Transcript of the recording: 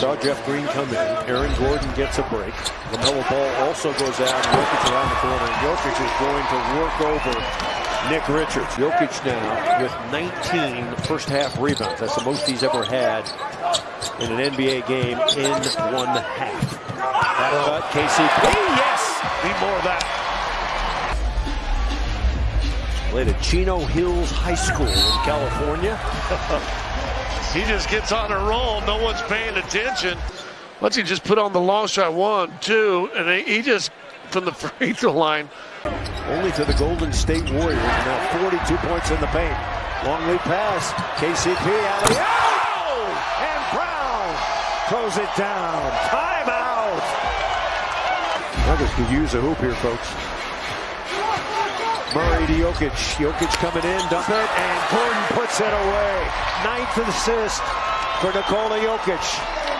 saw Jeff Green come in. Aaron Gordon gets a break. LaMelo Ball also goes out. Jokic around the corner. Jokic is going to work over Nick Richards. Jokic now with 19 first half rebounds. That's the most he's ever had in an NBA game in one half. That cut, KCP. Yes! Need more of that. Played at Chino Hills High School in California. he just gets on a roll. No one's paying attention. Once he just put on the long shot, one, two, and he just, from the free throw line. Only to the Golden State Warriors. Now 42 points in the paint. Long lead pass. KCP alley. Oh! And Brown throws it down. Timeout. Nuggets could use a hoop here, folks. Murray to Jokic. Jokic coming in, dump it, and Gordon puts it away. Ninth assist for Nikola Jokic.